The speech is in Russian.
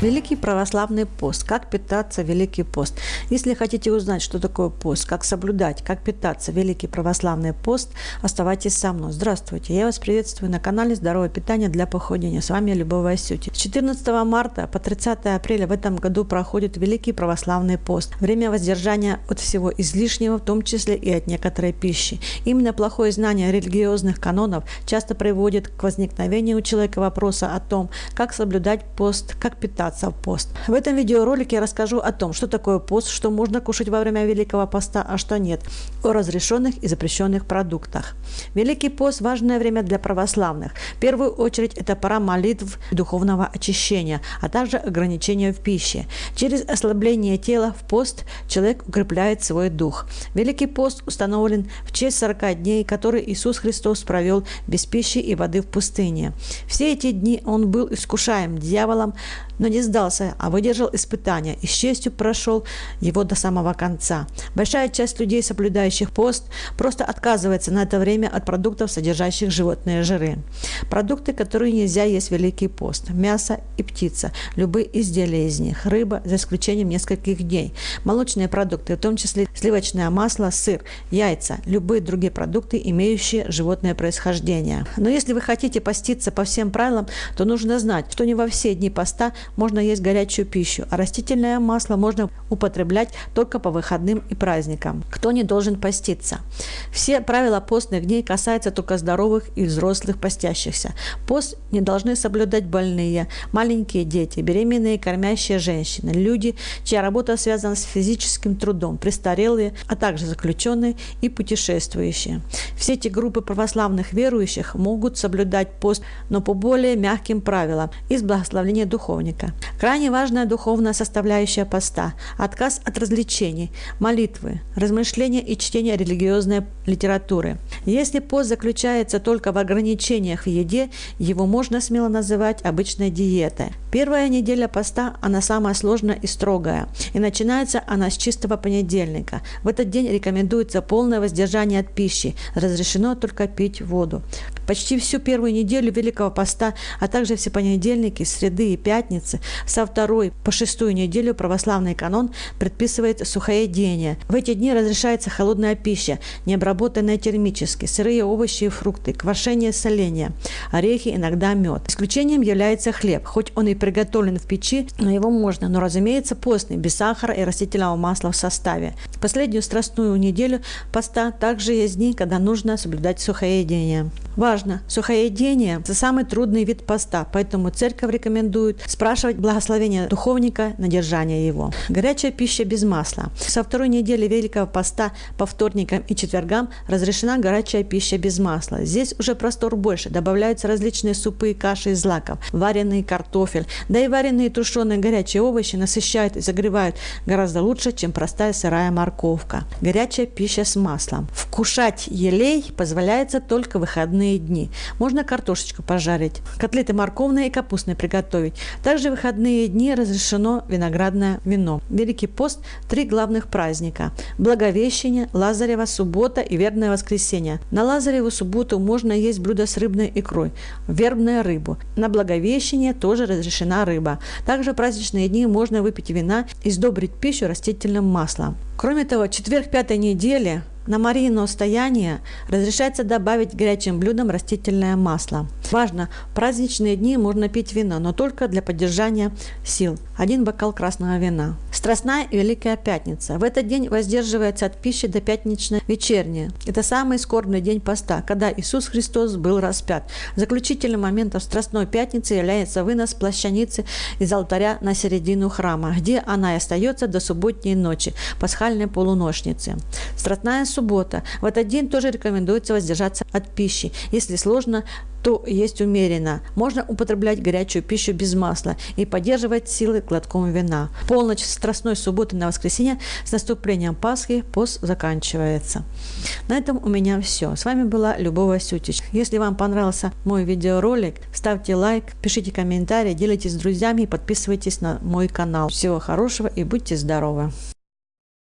Великий православный пост. Как питаться Великий пост? Если хотите узнать, что такое пост, как соблюдать, как питаться Великий православный пост, оставайтесь со мной. Здравствуйте, я вас приветствую на канале Здоровое питание для похудения. С вами Любовь Васюти. С 14 марта по 30 апреля в этом году проходит Великий православный пост. Время воздержания от всего излишнего, в том числе и от некоторой пищи. Именно плохое знание религиозных канонов часто приводит к возникновению у человека вопроса о том, как соблюдать пост, как питаться питаться в пост. В этом видеоролике я расскажу о том, что такое пост, что можно кушать во время Великого поста, а что нет, о разрешенных и запрещенных продуктах. Великий пост – важное время для православных. В первую очередь это пора молитв духовного очищения, а также ограничения в пище. Через ослабление тела в пост человек укрепляет свой дух. Великий пост установлен в честь 40 дней, которые Иисус Христос провел без пищи и воды в пустыне. Все эти дни он был искушаем дьяволом, но не сдался, а выдержал испытания и с честью прошел его до самого конца. Большая часть людей, соблюдающих пост, просто отказывается на это время от продуктов, содержащих животные жиры. Продукты, которые нельзя есть в Великий пост – мясо и птица, любые изделия из них, рыба, за исключением нескольких дней, молочные продукты, в том числе сливочное масло, сыр, яйца, любые другие продукты, имеющие животное происхождение. Но если вы хотите поститься по всем правилам, то нужно знать, что не во все дни поста можно есть горячую пищу, а растительное масло можно употреблять только по выходным и праздникам. Кто не должен поститься? Все правила постных дней касаются только здоровых и взрослых постящихся. Пост не должны соблюдать больные, маленькие дети, беременные кормящие женщины, люди, чья работа связана с физическим трудом, престарелые, а также заключенные и путешествующие. Все эти группы православных верующих могут соблюдать пост, но по более мягким правилам из благословения духовника. Крайне важная духовная составляющая поста – отказ от развлечений, молитвы, размышления и чтения религиозной литературы. Если пост заключается только в ограничениях в еде, его можно смело называть обычной диетой. Первая неделя поста, она самая сложная и строгая, и начинается она с чистого понедельника. В этот день рекомендуется полное воздержание от пищи, разрешено только пить воду. Почти всю первую неделю Великого Поста, а также все понедельники, среды и пятницы, со второй по шестую неделю православный канон предписывает сухоедение. В эти дни разрешается холодная пища, не обработанная термически, сырые овощи и фрукты, квашение, соление, орехи, иногда мед. Исключением является хлеб, хоть он и приготовлен в печи, но его можно, но разумеется постный, без сахара и растительного масла в составе. Последнюю страстную неделю поста также есть дни, когда нужно соблюдать сухоедение. Важно, сухоедение – это самый трудный вид поста, поэтому церковь рекомендует спрашивать благословение духовника на держание его. Горячая пища без масла. Со второй недели Великого поста по вторникам и четвергам разрешена горячая пища без масла. Здесь уже простор больше, добавляются различные супы и каши из злаков, вареный картофель, да и вареные тушеные горячие овощи насыщают и загревают гораздо лучше, чем простая сырая морковка. Горячая пища с маслом. Вкушать елей позволяется только выходные выходные дни. Можно картошечку пожарить, котлеты морковные и капустные приготовить. Также в выходные дни разрешено виноградное вино. Великий пост – три главных праздника – Благовещение, Лазарева суббота и Вербное воскресенье. На Лазареву субботу можно есть блюдо с рыбной икрой, вербную рыбу. На Благовещение тоже разрешена рыба. Также в праздничные дни можно выпить вина и сдобрить пищу растительным маслом. Кроме того, четверг пятой недели на Марийное стояние разрешается добавить горячим блюдам растительное масло. Важно, в праздничные дни можно пить вино, но только для поддержания сил. Один бокал красного вина. Страстная и Великая Пятница. В этот день воздерживается от пищи до пятничной вечерней. Это самый скорбный день поста, когда Иисус Христос был распят. Заключительным моментом Страстной Пятницы является вынос плащаницы из алтаря на середину храма, где она и остается до субботней ночи, пасхальной полуношницы. Страстная суббота. В этот день тоже рекомендуется воздержаться от пищи. Если сложно, то есть умеренно. Можно употреблять горячую пищу без масла и поддерживать силы глотком вина. Полночь с страстной субботы на воскресенье с наступлением Пасхи пост заканчивается. На этом у меня все. С вами была Любовь Васютич. Если вам понравился мой видеоролик, ставьте лайк, пишите комментарии, делитесь с друзьями и подписывайтесь на мой канал. Всего хорошего и будьте здоровы!